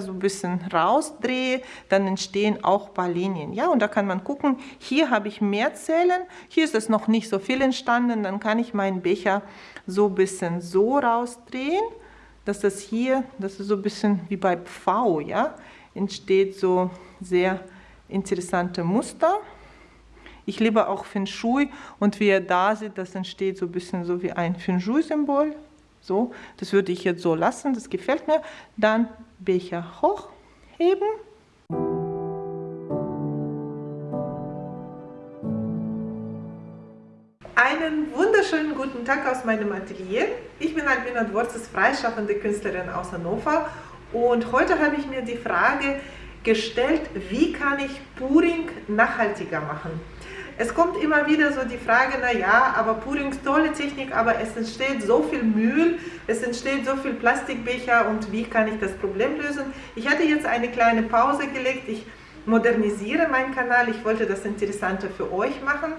so ein bisschen rausdrehe, dann entstehen auch ein paar Linien. Ja, und da kann man gucken, hier habe ich mehr Zellen, hier ist es noch nicht so viel entstanden, dann kann ich meinen Becher so ein bisschen so rausdrehen, dass das hier, das ist so ein bisschen wie bei V, ja, entsteht so sehr interessante Muster. Ich liebe auch Feng Shui und wie ihr da seht, das entsteht so ein bisschen so wie ein Feng Shui-Symbol. So, das würde ich jetzt so lassen, das gefällt mir. Dann Becher hochheben. Einen wunderschönen guten Tag aus meinem Atelier. Ich bin Albina Dworzes, freischaffende Künstlerin aus Hannover und heute habe ich mir die Frage gestellt, wie kann ich Puring nachhaltiger machen? Es kommt immer wieder so die Frage, na ja, aber Pudding ist tolle Technik, aber es entsteht so viel Müll, es entsteht so viel Plastikbecher und wie kann ich das Problem lösen? Ich hatte jetzt eine kleine Pause gelegt, ich modernisiere meinen Kanal, ich wollte das Interessante für euch machen.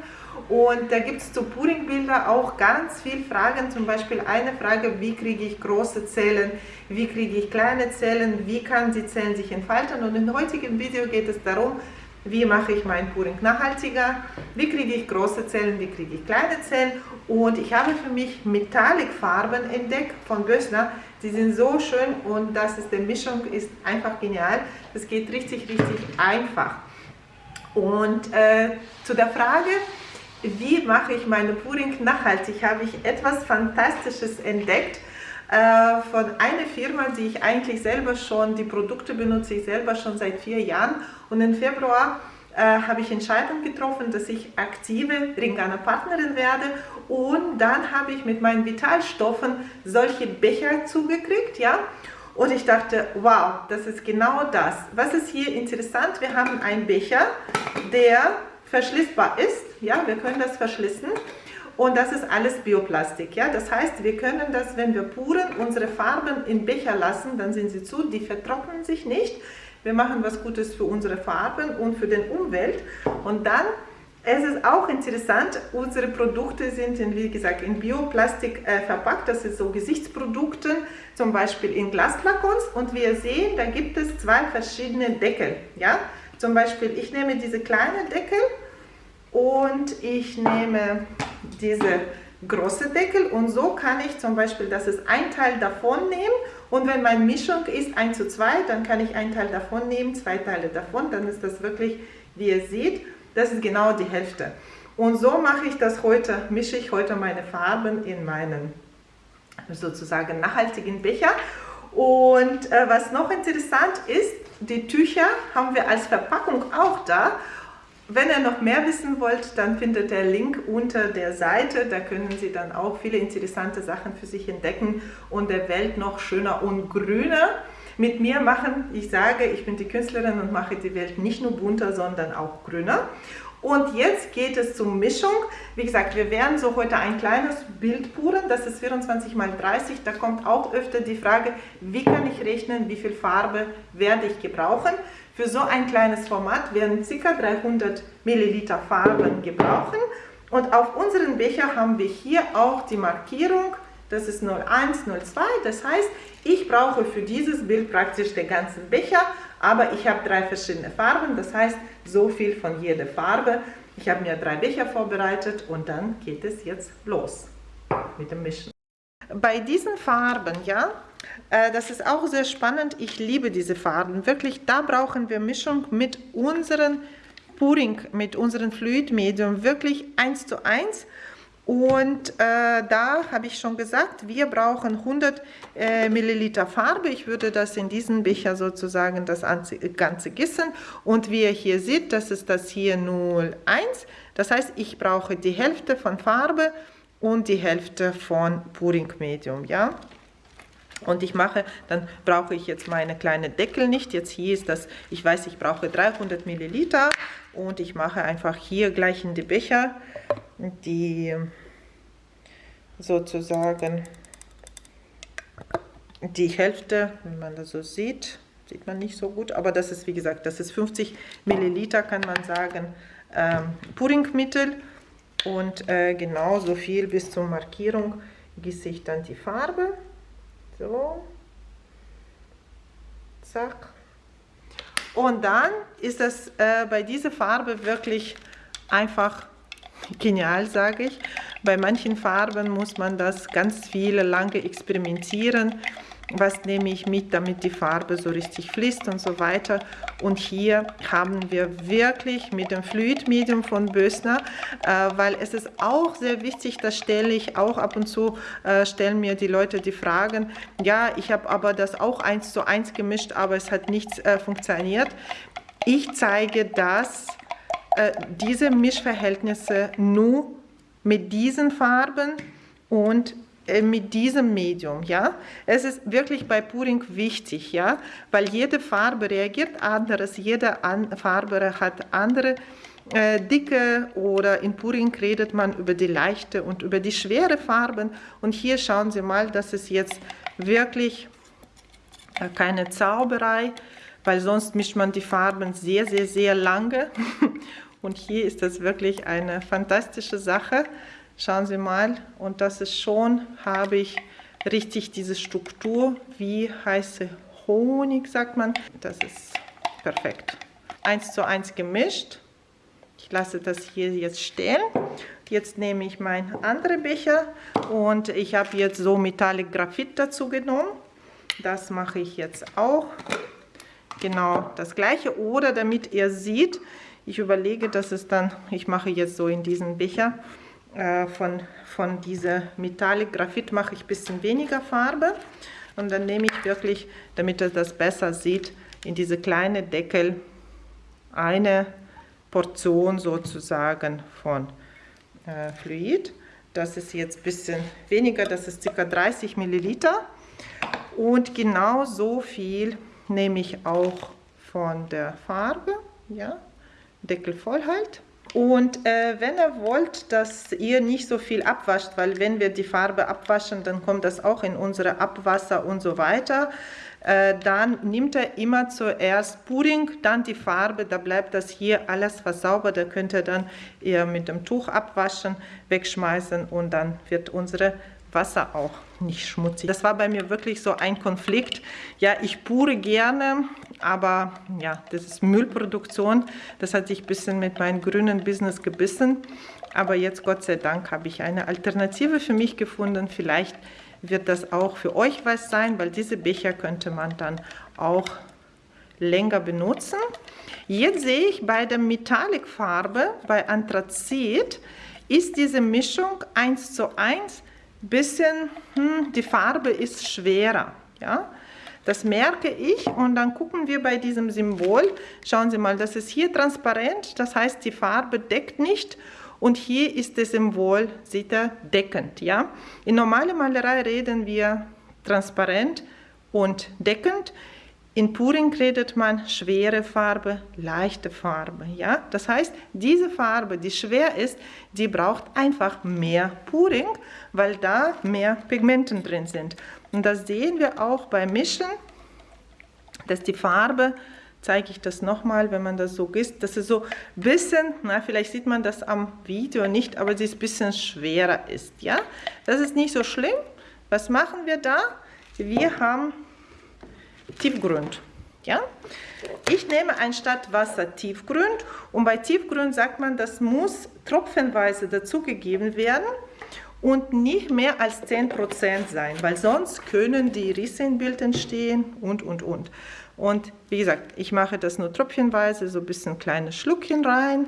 Und da gibt es zu Puddingbilder auch ganz viele Fragen, zum Beispiel eine Frage, wie kriege ich große Zellen, wie kriege ich kleine Zellen, wie kann die Zellen sich entfalten? Und im heutigen Video geht es darum, wie mache ich mein Puring nachhaltiger, wie kriege ich große Zellen, wie kriege ich kleine Zellen? Und ich habe für mich Metallic-Farben entdeckt von Bössner, die sind so schön und das ist, die Mischung ist einfach genial, es geht richtig, richtig einfach. Und äh, zu der Frage, wie mache ich meine Puring nachhaltig, habe ich etwas Fantastisches entdeckt, äh, von einer Firma, die ich eigentlich selber schon, die Produkte benutze ich selber schon seit vier Jahren und im Februar äh, habe ich Entscheidung getroffen, dass ich aktive Ringana Partnerin werde und dann habe ich mit meinen Vitalstoffen solche Becher zugekriegt, ja, und ich dachte, wow, das ist genau das. Was ist hier interessant? Wir haben einen Becher, der verschließbar ist, ja, wir können das verschließen und das ist alles Bioplastik. Ja? Das heißt, wir können das, wenn wir puren, unsere Farben in Becher lassen, dann sind sie zu, die vertrocknen sich nicht. Wir machen was Gutes für unsere Farben und für die Umwelt. Und dann es ist auch interessant, unsere Produkte sind, in, wie gesagt, in Bioplastik äh, verpackt. Das sind so Gesichtsprodukte, zum Beispiel in Glasflakons. Und wir sehen, da gibt es zwei verschiedene Deckel. Ja? Zum Beispiel, ich nehme diese kleine Deckel und ich nehme diese große Deckel und so kann ich zum Beispiel, das ist ein Teil davon nehmen und wenn meine Mischung ist 1 zu 2, dann kann ich ein Teil davon nehmen, zwei Teile davon, dann ist das wirklich, wie ihr seht, das ist genau die Hälfte. Und so mache ich das heute, mische ich heute meine Farben in meinen sozusagen nachhaltigen Becher. Und äh, was noch interessant ist, die Tücher haben wir als Verpackung auch da wenn ihr noch mehr wissen wollt, dann findet der Link unter der Seite. Da können Sie dann auch viele interessante Sachen für sich entdecken und der Welt noch schöner und grüner mit mir machen. Ich sage, ich bin die Künstlerin und mache die Welt nicht nur bunter, sondern auch grüner. Und jetzt geht es zur Mischung. Wie gesagt, wir werden so heute ein kleines Bild puren, das ist 24 x 30. Da kommt auch öfter die Frage, wie kann ich rechnen, wie viel Farbe werde ich gebrauchen. Für so ein kleines Format werden ca. 300 Milliliter Farben gebrauchen. Und auf unseren Becher haben wir hier auch die Markierung, das ist 01, 02. Das heißt, ich brauche für dieses Bild praktisch den ganzen Becher, aber ich habe drei verschiedene Farben, das heißt, so viel von jeder Farbe. Ich habe mir drei Becher vorbereitet und dann geht es jetzt los mit dem Mischen. Bei diesen Farben, ja, das ist auch sehr spannend. Ich liebe diese Farben. Wirklich, da brauchen wir Mischung mit unseren Puring, mit unserem Fluidmedium. Wirklich eins zu eins. Und äh, da habe ich schon gesagt, wir brauchen 100 äh, Milliliter Farbe. Ich würde das in diesen Becher sozusagen das Ganze gießen. Und wie ihr hier seht, das ist das hier 0,1. Das heißt, ich brauche die Hälfte von Farbe und die Hälfte von Puring Medium. Ja? Und ich mache, dann brauche ich jetzt meine kleine Deckel nicht. Jetzt hier ist das, ich weiß, ich brauche 300 Milliliter und ich mache einfach hier gleich in die Becher die sozusagen die Hälfte, wenn man das so sieht, sieht man nicht so gut, aber das ist wie gesagt, das ist 50 Milliliter, kann man sagen, ähm, Puringmittel und äh, genauso viel bis zur Markierung gieße ich dann die Farbe. So. Zack. Und dann ist es äh, bei dieser Farbe wirklich einfach genial, sage ich. Bei manchen Farben muss man das ganz viele lange experimentieren was nehme ich mit, damit die Farbe so richtig fließt und so weiter. Und hier haben wir wirklich mit dem Fluidmedium von Bösner, äh, weil es ist auch sehr wichtig, das stelle ich auch ab und zu, äh, stellen mir die Leute die Fragen, ja, ich habe aber das auch eins zu eins gemischt, aber es hat nichts äh, funktioniert. Ich zeige das, äh, diese Mischverhältnisse nur mit diesen Farben und mit diesem Medium, ja. Es ist wirklich bei Puring wichtig, ja, weil jede Farbe reagiert anders, jede An Farbe hat andere äh, Dicke oder in Puring redet man über die leichte und über die schwere Farben und hier schauen Sie mal, das ist jetzt wirklich äh, keine Zauberei, weil sonst mischt man die Farben sehr, sehr, sehr lange und hier ist das wirklich eine fantastische Sache. Schauen Sie mal, und das ist schon, habe ich richtig diese Struktur, wie heiße Honig, sagt man. Das ist perfekt. Eins zu eins gemischt. Ich lasse das hier jetzt stehen. Jetzt nehme ich meinen anderen Becher und ich habe jetzt so Metallic Graphit dazu genommen. Das mache ich jetzt auch. Genau das gleiche. Oder damit ihr seht, ich überlege, dass es dann, ich mache jetzt so in diesen Becher, äh, von, von dieser Metallic Graphit mache ich ein bisschen weniger Farbe und dann nehme ich wirklich, damit ihr das besser sieht, in diese kleine Deckel eine Portion sozusagen von äh, Fluid. Das ist jetzt ein bisschen weniger, das ist ca. 30 Milliliter. Und genau so viel nehme ich auch von der Farbe. Ja, Deckel voll halt. Und äh, wenn ihr wollt, dass ihr nicht so viel abwascht, weil wenn wir die Farbe abwaschen, dann kommt das auch in unsere Abwasser und so weiter, äh, dann nimmt er immer zuerst Pudding, dann die Farbe, da bleibt das hier alles versaubert, da könnt ihr dann eher mit dem Tuch abwaschen, wegschmeißen und dann wird unsere Wasser auch nicht schmutzig. Das war bei mir wirklich so ein Konflikt. Ja, ich pure gerne, aber ja, das ist Müllproduktion. Das hat sich ein bisschen mit meinem grünen Business gebissen. Aber jetzt, Gott sei Dank, habe ich eine Alternative für mich gefunden. Vielleicht wird das auch für euch was sein, weil diese Becher könnte man dann auch länger benutzen. Jetzt sehe ich bei der Metallic-Farbe, bei Anthrazit, ist diese Mischung 1 zu 1 bisschen, hm, die Farbe ist schwerer. Ja? Das merke ich und dann gucken wir bei diesem Symbol, schauen Sie mal, das ist hier transparent, das heißt die Farbe deckt nicht und hier ist das Symbol, sieht er, deckend. Ja? In normaler Malerei reden wir transparent und deckend. In Puring redet man schwere Farbe, leichte Farbe. Ja? Das heißt, diese Farbe, die schwer ist, die braucht einfach mehr Puring, weil da mehr Pigmenten drin sind. Und das sehen wir auch beim Mischen, dass die Farbe, zeige ich das nochmal, wenn man das so gießt, dass es so ein bisschen, na, vielleicht sieht man das am Video nicht, aber sie ist ein bisschen schwerer ist. Ja? Das ist nicht so schlimm. Was machen wir da? Wir haben Tiefgrund. Ja? Ich nehme anstatt Wasser Tiefgrund und bei Tiefgrund sagt man, das muss tropfenweise dazugegeben werden und nicht mehr als 10% sein, weil sonst können die Risse im Bild entstehen und, und, und. Und wie gesagt, ich mache das nur tröpfchenweise, so ein bisschen kleine Schluckchen rein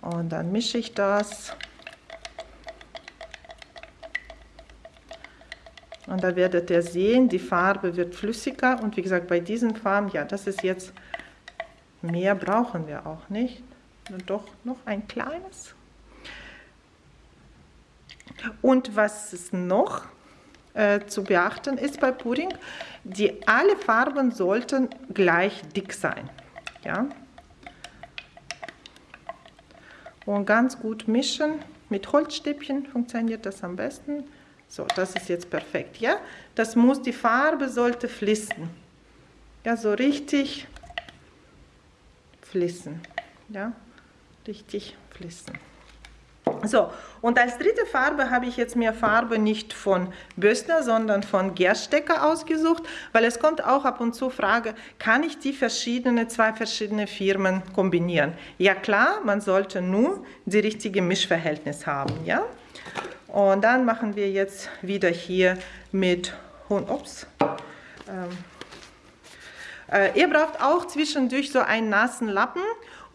und dann mische ich das. Und da werdet ihr sehen, die Farbe wird flüssiger. Und wie gesagt, bei diesen Farben, ja, das ist jetzt, mehr brauchen wir auch nicht. Und doch noch ein kleines. Und was ist noch äh, zu beachten ist bei Pudding, die alle Farben sollten gleich dick sein. Ja? Und ganz gut mischen. Mit Holzstäbchen funktioniert das am besten. So, das ist jetzt perfekt, ja? Das muss, die Farbe sollte fließen. Ja, so richtig fließen. Ja, richtig fließen. So, und als dritte Farbe habe ich jetzt mir Farbe nicht von Bösner, sondern von Gerstecker ausgesucht, weil es kommt auch ab und zu Frage, kann ich die verschiedenen, zwei verschiedene Firmen kombinieren? Ja klar, man sollte nur die richtige Mischverhältnis haben, ja? Und dann machen wir jetzt wieder hier mit, ups, ähm, äh, ihr braucht auch zwischendurch so einen nassen Lappen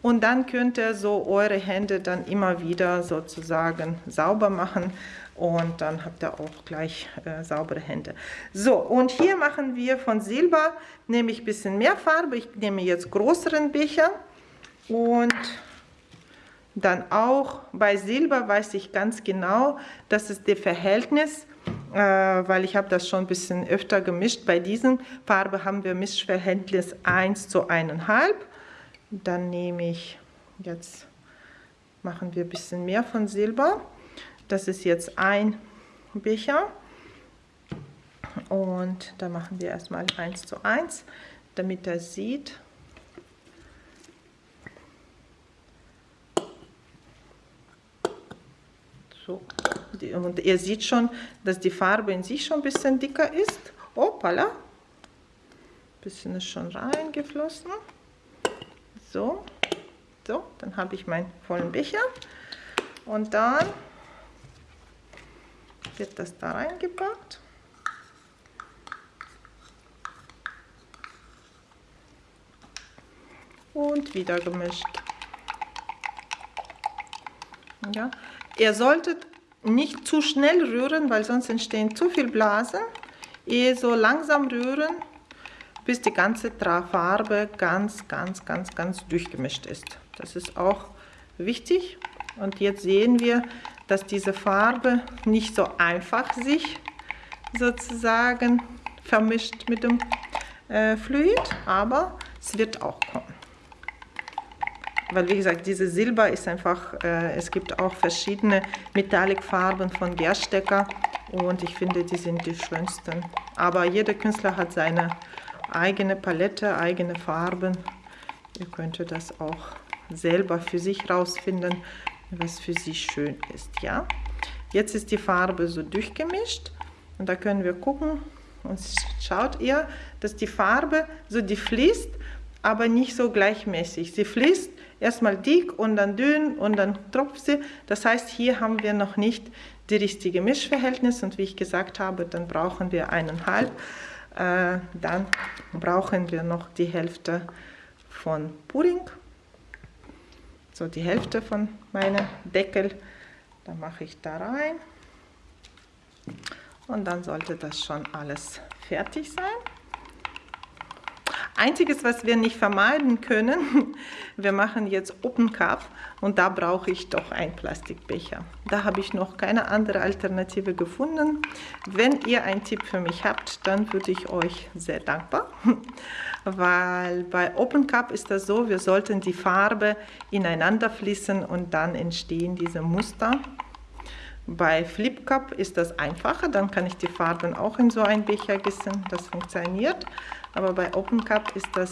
und dann könnt ihr so eure Hände dann immer wieder sozusagen sauber machen und dann habt ihr auch gleich äh, saubere Hände. So, und hier machen wir von Silber, nehme ich ein bisschen mehr Farbe. Ich nehme jetzt größeren Becher und dann auch bei Silber weiß ich ganz genau, das ist das Verhältnis, äh, weil ich habe das schon ein bisschen öfter gemischt. Bei diesen Farbe haben wir Mischverhältnis 1 zu 1,5 dann nehme ich, jetzt machen wir ein bisschen mehr von Silber. Das ist jetzt ein Becher. Und da machen wir erstmal 1 zu 1, damit er sieht. So. Und ihr seht schon, dass die Farbe in sich schon ein bisschen dicker ist. Hoppala. Ein bisschen ist schon reingeflossen. So, so, dann habe ich meinen vollen Becher und dann wird das da reingepackt. Und wieder gemischt. Ja. Ihr solltet nicht zu schnell rühren, weil sonst entstehen zu viel Blasen. Eher so langsam rühren bis die ganze Farbe ganz, ganz, ganz, ganz durchgemischt ist. Das ist auch wichtig. Und jetzt sehen wir, dass diese Farbe nicht so einfach sich sozusagen vermischt mit dem äh, Fluid, aber es wird auch kommen. Weil wie gesagt, diese Silber ist einfach, äh, es gibt auch verschiedene Metallicfarben von Gerstecker und ich finde, die sind die schönsten. Aber jeder Künstler hat seine eigene Palette, eigene Farben. Ihr könnt das auch selber für sich rausfinden, was für sie schön ist. Ja, Jetzt ist die Farbe so durchgemischt und da können wir gucken und schaut ihr, dass die Farbe so die fließt, aber nicht so gleichmäßig. Sie fließt erstmal dick und dann dünn und dann tropft sie. Das heißt, hier haben wir noch nicht die richtige Mischverhältnis und wie ich gesagt habe, dann brauchen wir eineinhalb. Äh, dann brauchen wir noch die Hälfte von Pudding. So die Hälfte von meinem Deckel. Da mache ich da rein. Und dann sollte das schon alles fertig sein. Einziges, was wir nicht vermeiden können, wir machen jetzt Open Cup und da brauche ich doch einen Plastikbecher. Da habe ich noch keine andere Alternative gefunden. Wenn ihr einen Tipp für mich habt, dann würde ich euch sehr dankbar, weil bei Open Cup ist das so, wir sollten die Farbe ineinander fließen und dann entstehen diese Muster. Bei Flip Cup ist das einfacher, dann kann ich die Farben auch in so einen Becher gießen, das funktioniert. Aber bei Open Cup ist das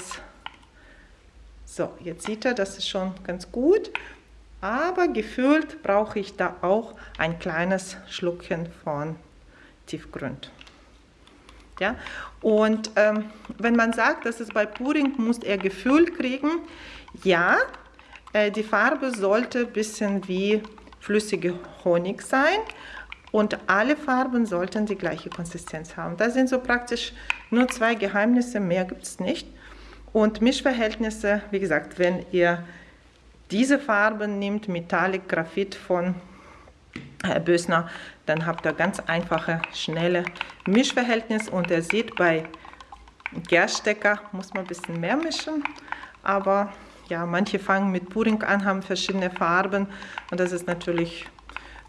so, jetzt sieht er, das ist schon ganz gut. Aber gefühlt brauche ich da auch ein kleines Schluckchen von Tiefgrund. Ja? Und ähm, wenn man sagt, dass es bei Puring muss er Gefühl kriegen, ja, äh, die Farbe sollte ein bisschen wie flüssige Honig sein und alle Farben sollten die gleiche Konsistenz haben. Das sind so praktisch nur zwei Geheimnisse, mehr gibt es nicht. Und Mischverhältnisse, wie gesagt, wenn ihr diese Farben nehmt, Metallic Graphit von Herr Bösner, dann habt ihr ganz einfache, schnelle Mischverhältnisse. Und ihr seht, bei Gerstecker muss man ein bisschen mehr mischen, aber ja, manche fangen mit Puring an, haben verschiedene Farben und das ist natürlich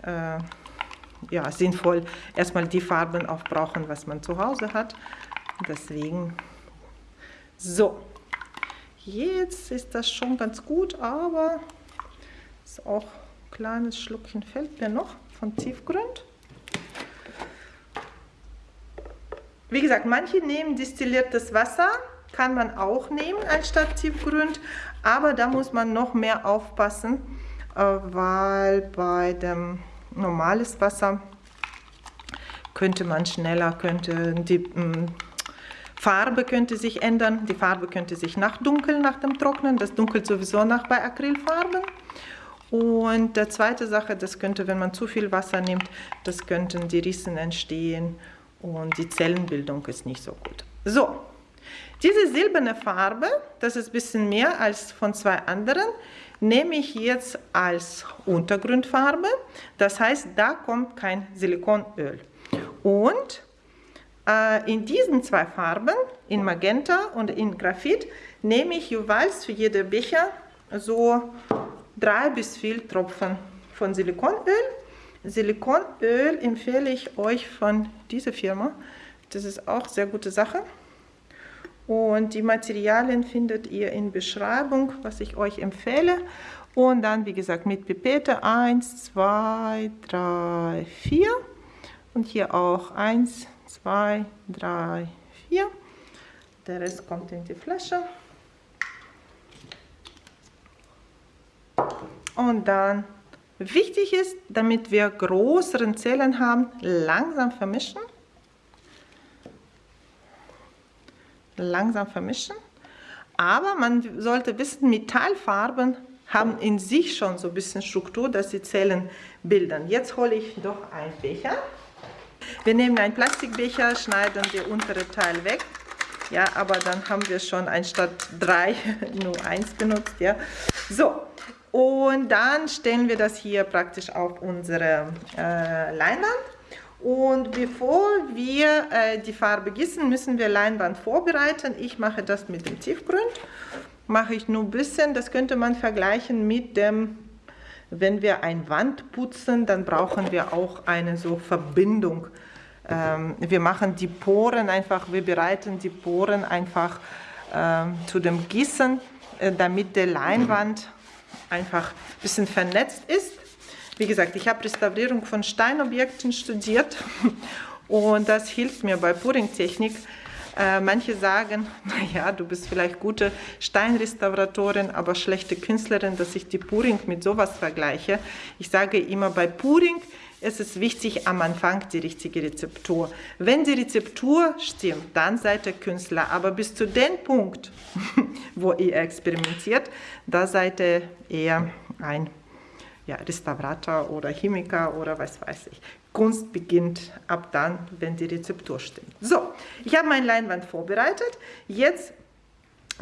äh, ja, sinnvoll, erstmal die Farben aufbrauchen, was man zu Hause hat. Deswegen, so, jetzt ist das schon ganz gut, aber ist auch ein kleines Schluckchen fällt mir noch von Tiefgrund. Wie gesagt, manche nehmen distilliertes Wasser, kann man auch nehmen anstatt Tiefgrund, aber da muss man noch mehr aufpassen, weil bei dem normales Wasser könnte man schneller, könnte die mh, Farbe könnte sich ändern, die Farbe könnte sich nachdunkeln nach dem Trocknen, das dunkelt sowieso nach bei Acrylfarben. Und die zweite Sache, das könnte, wenn man zu viel Wasser nimmt, das könnten die Rissen entstehen und die Zellenbildung ist nicht so gut. So, diese silberne Farbe, das ist ein bisschen mehr als von zwei anderen, nehme ich jetzt als Untergrundfarbe. Das heißt, da kommt kein Silikonöl. Und äh, in diesen zwei Farben, in Magenta und in Graphit, nehme ich jeweils für jede Becher so drei bis vier Tropfen von Silikonöl. Silikonöl empfehle ich euch von dieser Firma. Das ist auch sehr gute Sache. Und die Materialien findet ihr in Beschreibung, was ich euch empfehle. Und dann, wie gesagt, mit Pipette 1, 2, 3, 4. Und hier auch 1, 2, 3, 4. Der Rest kommt in die Flasche. Und dann, wichtig ist, damit wir größeren Zellen haben, langsam vermischen. Langsam vermischen. Aber man sollte wissen, Metallfarben haben in sich schon so ein bisschen Struktur, dass sie Zellen bilden. Jetzt hole ich doch einen Becher. Wir nehmen einen Plastikbecher, schneiden den unteren Teil weg. Ja, aber dann haben wir schon anstatt drei nur eins benutzt. Ja, so. Und dann stellen wir das hier praktisch auf unsere äh, Leinwand. Und bevor wir äh, die Farbe gießen, müssen wir Leinwand vorbereiten. Ich mache das mit dem Tiefgrund. Mache ich nur ein bisschen. Das könnte man vergleichen mit dem wenn wir ein Wand putzen, dann brauchen wir auch eine so Verbindung. Ähm, wir machen die Poren einfach, wir bereiten die Poren einfach ähm, zu dem Gießen, äh, damit der Leinwand einfach ein bisschen vernetzt ist. Wie gesagt, ich habe Restaurierung von Steinobjekten studiert und das hilft mir bei Puring-Technik, äh, manche sagen, naja, du bist vielleicht gute Steinrestauratorin, aber schlechte Künstlerin, dass ich die Puring mit sowas vergleiche. Ich sage immer, bei Puring ist es wichtig, am Anfang die richtige Rezeptur. Wenn die Rezeptur stimmt, dann seid ihr Künstler. Aber bis zu dem Punkt, wo ihr experimentiert, da seid ihr eher ein ja, Restaurator oder Chemiker oder was weiß ich. Kunst beginnt ab dann, wenn die Rezeptur stimmt. So, ich habe meine Leinwand vorbereitet. Jetzt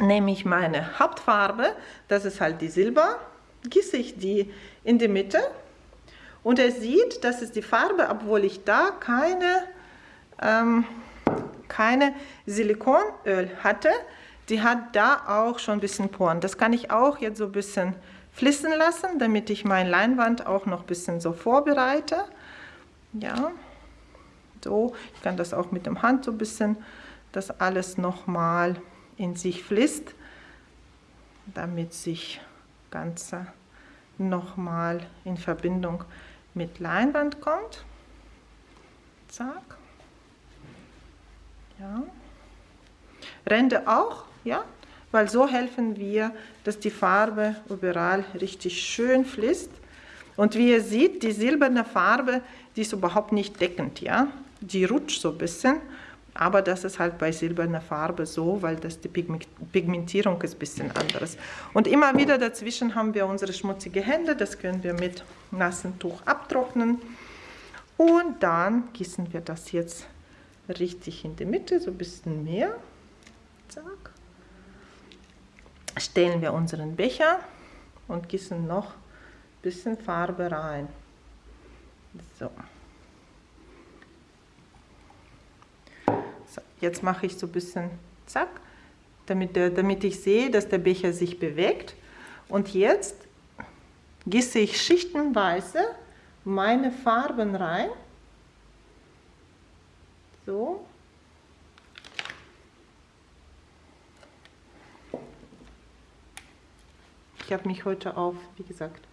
nehme ich meine Hauptfarbe, das ist halt die Silber, gieße ich die in die Mitte und er sieht, das ist die Farbe, obwohl ich da keine, ähm, keine Silikonöl hatte, die hat da auch schon ein bisschen Poren. Das kann ich auch jetzt so ein bisschen fließen lassen, damit ich meine Leinwand auch noch ein bisschen so vorbereite. Ja, so, ich kann das auch mit dem Hand so ein bisschen, das alles nochmal in sich fließt, damit sich Ganze nochmal in Verbindung mit Leinwand kommt. Zack. Ja. Ränder auch, ja, weil so helfen wir, dass die Farbe überall richtig schön fließt. Und wie ihr seht, die silberne Farbe, die ist überhaupt nicht deckend, ja. Die rutscht so ein bisschen, aber das ist halt bei silberner Farbe so, weil das die Pigmentierung ist ein bisschen anderes. Und immer wieder dazwischen haben wir unsere schmutzigen Hände, das können wir mit nassem Tuch abtrocknen. Und dann gießen wir das jetzt richtig in die Mitte, so ein bisschen mehr. Zack stellen wir unseren Becher und gießen noch ein bisschen Farbe rein. So. so jetzt mache ich so ein bisschen zack, damit, der, damit ich sehe, dass der Becher sich bewegt. Und jetzt gieße ich schichtenweise meine Farben rein. So. Ich habe mich heute auf, wie gesagt,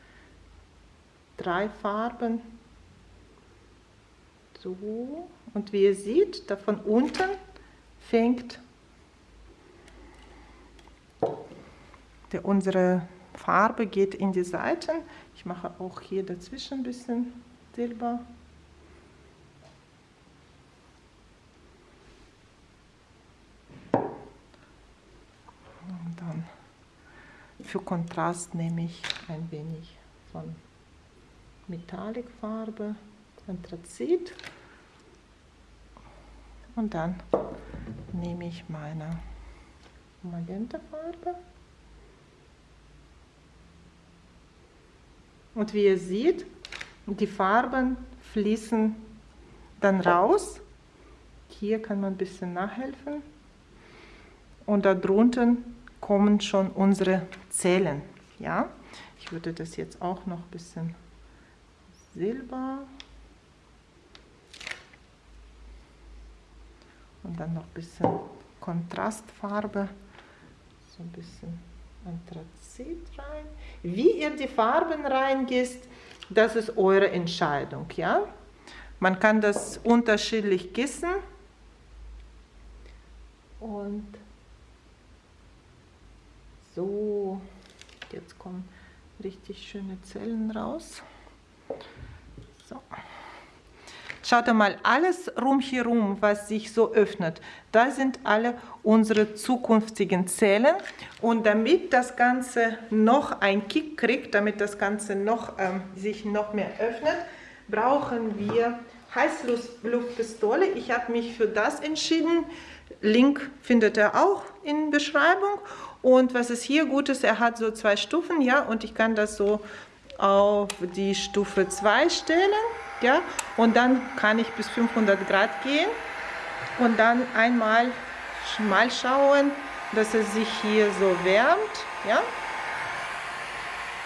drei Farben so und wie ihr seht, da von unten fängt der unsere Farbe geht in die Seiten. Ich mache auch hier dazwischen ein bisschen Silber. Und dann für Kontrast nehme ich ein wenig von Metallicfarbe, Anthrazit. Und dann nehme ich meine Magentafarbe. Und wie ihr seht, die Farben fließen dann raus. Hier kann man ein bisschen nachhelfen. Und darunter kommen schon unsere Zellen. Ja? Ich würde das jetzt auch noch ein bisschen Silber und dann noch ein bisschen Kontrastfarbe, so ein bisschen Anthrazit rein. Wie ihr die Farben reingießt, das ist eure Entscheidung. Ja? Man kann das unterschiedlich gießen. Und so, jetzt kommen richtig schöne Zellen raus. So. Schaut mal, alles rumherum, was sich so öffnet, da sind alle unsere zukünftigen Zellen. Und damit das Ganze noch einen Kick kriegt, damit das Ganze noch, ähm, sich noch mehr öffnet, brauchen wir Heißluftpistole. Ich habe mich für das entschieden. Link findet ihr auch in Beschreibung. Und was ist hier gut ist, er hat so zwei Stufen, ja, und ich kann das so auf die Stufe 2 stellen ja, und dann kann ich bis 500 Grad gehen und dann einmal mal schauen, dass es sich hier so wärmt, ja.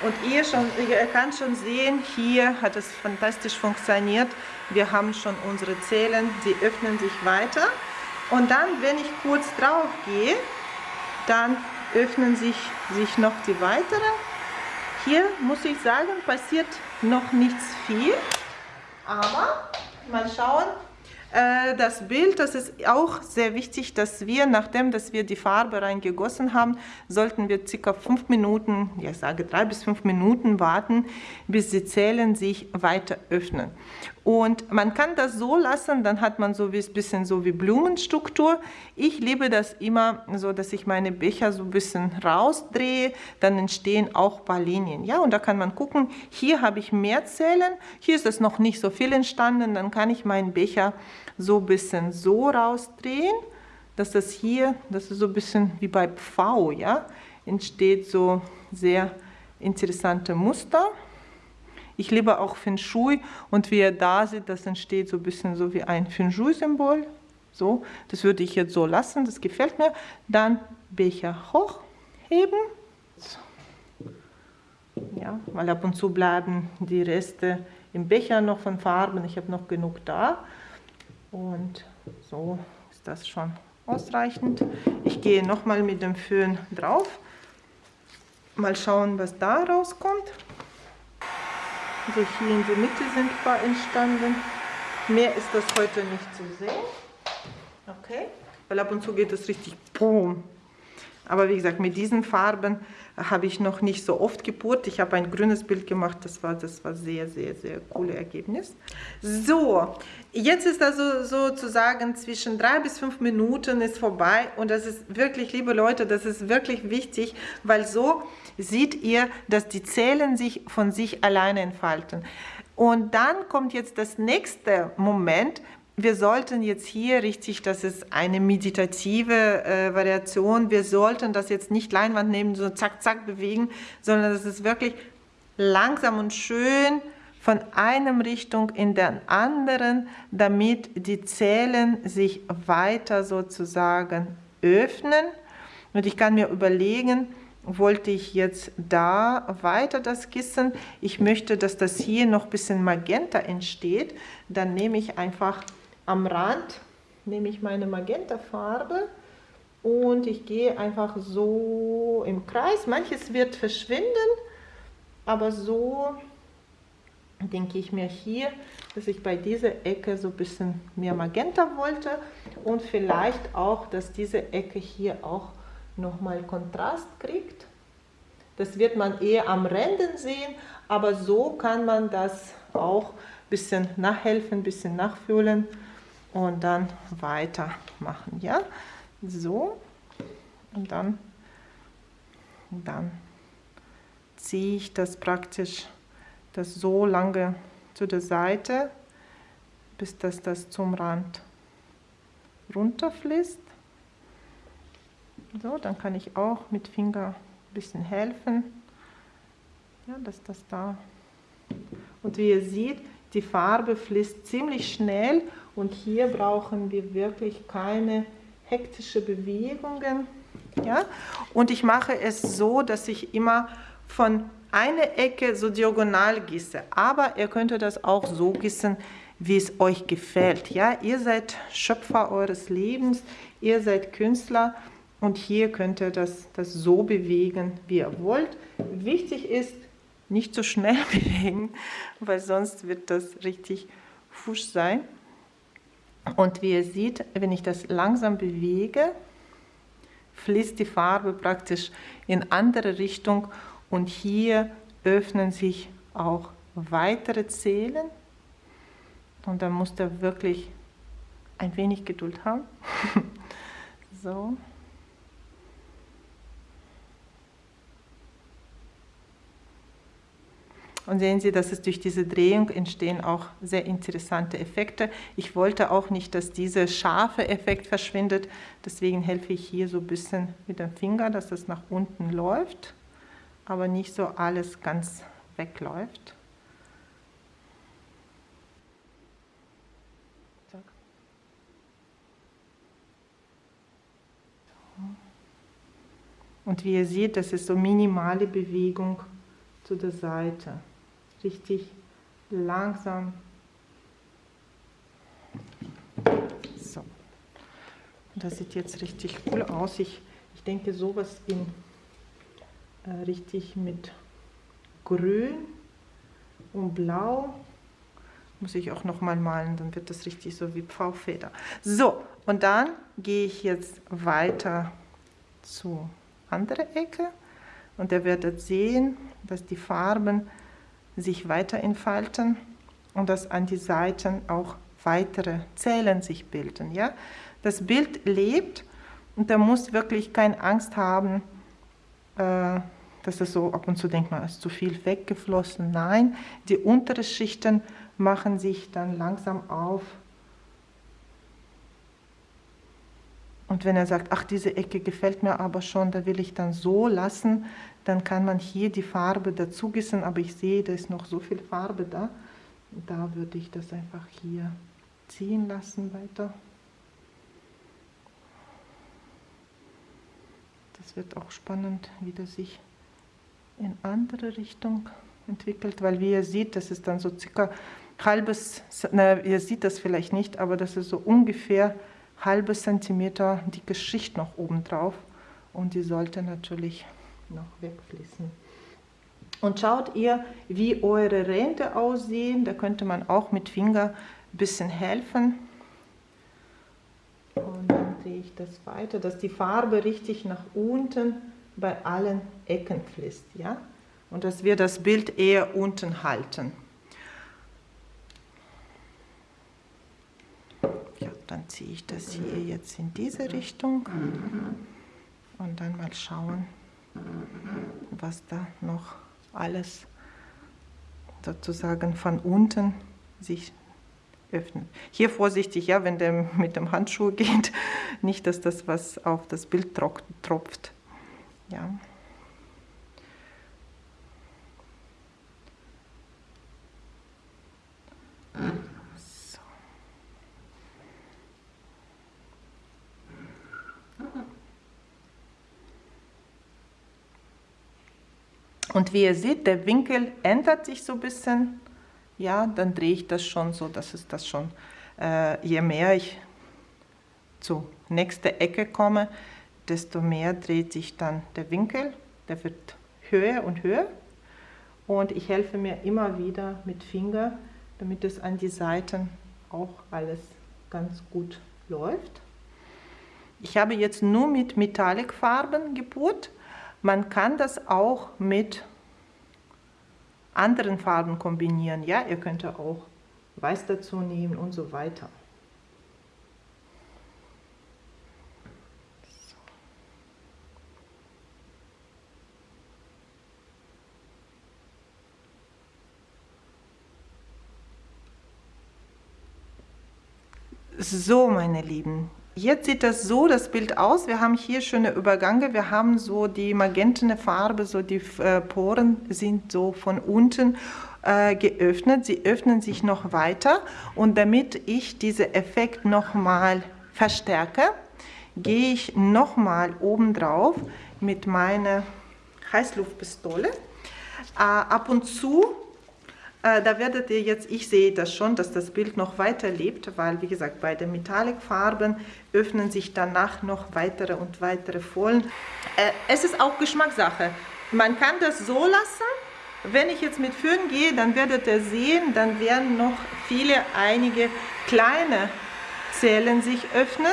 Und ihr, schon, ihr könnt schon sehen, hier hat es fantastisch funktioniert. Wir haben schon unsere Zellen, sie öffnen sich weiter. Und dann, wenn ich kurz drauf gehe, dann öffnen sich, sich noch die weiteren. Hier muss ich sagen, passiert noch nichts viel. Aber mal schauen, äh, das Bild, das ist auch sehr wichtig, dass wir, nachdem dass wir die Farbe reingegossen haben, sollten wir circa fünf Minuten, ja ich sage drei bis fünf Minuten warten, bis die Zellen sich weiter öffnen. Und man kann das so lassen, dann hat man so ein bisschen so wie Blumenstruktur. Ich liebe das immer so, dass ich meine Becher so ein bisschen rausdrehe, dann entstehen auch ein paar Linien. Ja, und da kann man gucken, hier habe ich mehr Zellen, hier ist es noch nicht so viel entstanden, dann kann ich meinen Becher so ein bisschen so rausdrehen, dass das hier, das ist so ein bisschen wie bei V, ja, entsteht so sehr interessante Muster. Ich liebe auch Feng Shui und wie ihr da seht, das entsteht so ein bisschen so wie ein Feng Shui-Symbol. So, das würde ich jetzt so lassen, das gefällt mir. Dann Becher hochheben. Ja, weil ab und zu bleiben die Reste im Becher noch von Farben. Ich habe noch genug da. Und so ist das schon ausreichend. Ich gehe nochmal mit dem Föhn drauf. Mal schauen, was da rauskommt. Also hier in der Mitte sind ein paar entstanden. Mehr ist das heute nicht zu sehen. Okay, weil ab und zu geht es richtig boom. Aber wie gesagt, mit diesen Farben habe ich noch nicht so oft gepurt. Ich habe ein grünes Bild gemacht, das war, das war sehr, sehr, sehr coole Ergebnis. So, jetzt ist also sozusagen zwischen drei bis fünf Minuten ist vorbei und das ist wirklich, liebe Leute, das ist wirklich wichtig, weil so seht ihr, dass die Zellen sich von sich alleine entfalten. Und dann kommt jetzt das nächste Moment, wir sollten jetzt hier richtig, das ist eine meditative äh, Variation, wir sollten das jetzt nicht Leinwand nehmen, so zack, zack bewegen, sondern das ist wirklich langsam und schön von einem Richtung in den anderen, damit die Zellen sich weiter sozusagen öffnen. Und ich kann mir überlegen, wollte ich jetzt da weiter das Kissen. Ich möchte, dass das hier noch ein bisschen Magenta entsteht. Dann nehme ich einfach am Rand, nehme ich meine Magenta-Farbe und ich gehe einfach so im Kreis. Manches wird verschwinden, aber so denke ich mir hier, dass ich bei dieser Ecke so ein bisschen mehr Magenta wollte und vielleicht auch, dass diese Ecke hier auch nochmal Kontrast kriegt. Das wird man eher am Rändern sehen, aber so kann man das auch ein bisschen nachhelfen, ein bisschen nachfühlen und dann weitermachen. Ja, so und dann, dann ziehe ich das praktisch das so lange zu der Seite, bis das, das zum Rand runterfließt. So, dann kann ich auch mit Finger ein bisschen helfen, ja, dass das da. Und wie ihr seht, die Farbe fließt ziemlich schnell und hier brauchen wir wirklich keine hektische Bewegungen. Ja? Und ich mache es so, dass ich immer von einer Ecke so diagonal gieße. Aber ihr könnt das auch so gießen, wie es euch gefällt. Ja? Ihr seid Schöpfer eures Lebens, ihr seid Künstler und hier könnt ihr das, das so bewegen, wie ihr wollt. Wichtig ist, nicht so schnell bewegen, weil sonst wird das richtig fusch sein. Und wie ihr seht, wenn ich das langsam bewege, fließt die Farbe praktisch in andere Richtung und hier öffnen sich auch weitere Zählen. Und da muss ihr wirklich ein wenig Geduld haben. so. Und sehen Sie, dass es durch diese Drehung entstehen auch sehr interessante Effekte. Ich wollte auch nicht, dass dieser scharfe Effekt verschwindet. Deswegen helfe ich hier so ein bisschen mit dem Finger, dass es nach unten läuft, aber nicht so alles ganz wegläuft. Und wie ihr seht, das ist so minimale Bewegung zu der Seite richtig langsam. So. Das sieht jetzt richtig cool aus. Ich, ich denke sowas in äh, richtig mit Grün und Blau muss ich auch noch mal malen, dann wird das richtig so wie Pfaufeder. So, und dann gehe ich jetzt weiter zur anderen Ecke und ihr werdet sehen, dass die Farben sich weiter entfalten und dass an die Seiten auch weitere Zellen sich bilden. Ja? Das Bild lebt und da muss wirklich keine Angst haben, äh, dass es so ab und zu denkt man, ist zu viel weggeflossen. Nein, die unteren Schichten machen sich dann langsam auf. Und wenn er sagt, ach, diese Ecke gefällt mir aber schon, da will ich dann so lassen, dann kann man hier die Farbe dazu gießen, aber ich sehe, da ist noch so viel Farbe da. Da würde ich das einfach hier ziehen lassen weiter. Das wird auch spannend, wie das sich in andere Richtung entwickelt, weil wie ihr seht, das ist dann so circa halbes, na, ihr seht das vielleicht nicht, aber das ist so ungefähr halbes Zentimeter dicke Schicht noch oben drauf und die sollte natürlich noch wegfließen. Und schaut ihr, wie eure Ränder aussehen. Da könnte man auch mit Finger ein bisschen helfen. Und dann drehe ich das weiter, dass die Farbe richtig nach unten bei allen Ecken fließt. Ja? Und dass wir das Bild eher unten halten. Ja, dann ziehe ich das hier jetzt in diese Richtung und dann mal schauen was da noch alles sozusagen von unten sich öffnet. Hier vorsichtig, ja, wenn der mit dem Handschuh geht, nicht, dass das was auf das Bild tropft. Ja. Und wie ihr seht, der Winkel ändert sich so ein bisschen. Ja, dann drehe ich das schon so, dass es das schon, äh, je mehr ich zur nächsten Ecke komme, desto mehr dreht sich dann der Winkel. Der wird höher und höher. Und ich helfe mir immer wieder mit Finger, damit es an die Seiten auch alles ganz gut läuft. Ich habe jetzt nur mit Metallicfarben gepurt Man kann das auch mit anderen Farben kombinieren. Ja, ihr könnt auch Weiß dazu nehmen und so weiter. So, meine Lieben, Jetzt sieht das so, das Bild aus. Wir haben hier schöne Übergänge. Wir haben so die magentene Farbe, so die äh, Poren sind so von unten äh, geöffnet. Sie öffnen sich noch weiter. Und damit ich diesen Effekt nochmal verstärke, gehe ich nochmal oben drauf mit meiner Heißluftpistole. Äh, ab und zu äh, da werdet ihr jetzt, ich sehe das schon, dass das Bild noch weiter lebt, weil wie gesagt, bei den Metallic-Farben öffnen sich danach noch weitere und weitere Folien. Äh, es ist auch Geschmackssache. Man kann das so lassen. Wenn ich jetzt mit Föhn gehe, dann werdet ihr sehen, dann werden noch viele, einige kleine Zellen sich öffnen.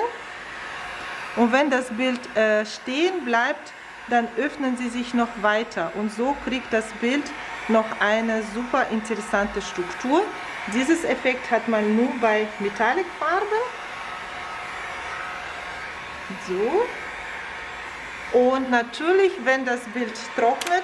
Und wenn das Bild äh, stehen bleibt, dann öffnen sie sich noch weiter. Und so kriegt das Bild noch eine super interessante Struktur. Dieses Effekt hat man nur bei Metallic-Farben. So. Und natürlich, wenn das Bild trocknet,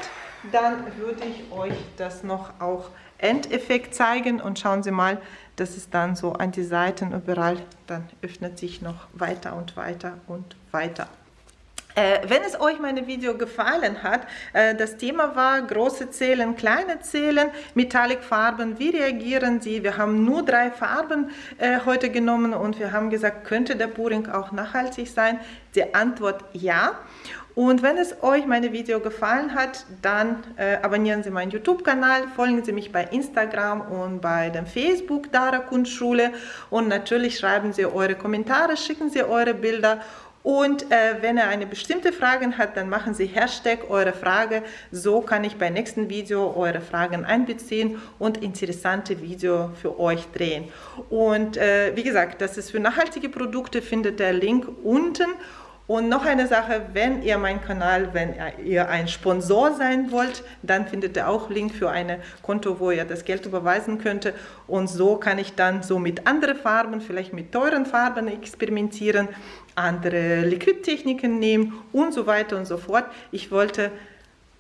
dann würde ich euch das noch auch Endeffekt zeigen und schauen Sie mal, das ist dann so an die Seiten überall, dann öffnet sich noch weiter und weiter und weiter. Äh, wenn es euch mein Video gefallen hat, äh, das Thema war große Zählen, kleine Zählen, Metallic-Farben, wie reagieren sie? Wir haben nur drei Farben äh, heute genommen und wir haben gesagt, könnte der Puring auch nachhaltig sein? Die Antwort ja. Und wenn es euch mein Video gefallen hat, dann äh, abonnieren Sie meinen YouTube-Kanal, folgen Sie mich bei Instagram und bei dem Facebook Dara Kunstschule und natürlich schreiben Sie eure Kommentare, schicken Sie eure Bilder und äh, wenn er eine bestimmte Frage hat, dann machen Sie Hashtag eure Frage. So kann ich beim nächsten Video eure Fragen einbeziehen und interessante Video für euch drehen. Und äh, wie gesagt, das ist für nachhaltige Produkte, findet der Link unten. Und noch eine Sache, wenn ihr meinen Kanal, wenn ihr ein Sponsor sein wollt, dann findet ihr auch Link für ein Konto, wo ihr das Geld überweisen könnt. Und so kann ich dann so mit anderen Farben, vielleicht mit teuren Farben experimentieren andere Liquidtechniken nehmen und so weiter und so fort. Ich wollte,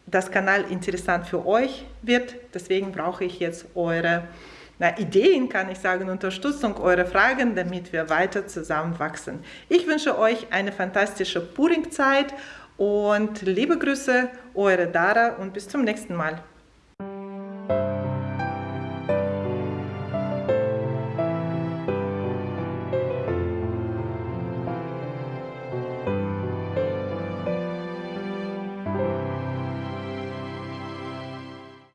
dass Kanal interessant für euch wird, deswegen brauche ich jetzt eure na, Ideen, kann ich sagen, Unterstützung, eure Fragen, damit wir weiter zusammen wachsen. Ich wünsche euch eine fantastische Puring-Zeit und liebe Grüße, eure Dara und bis zum nächsten Mal.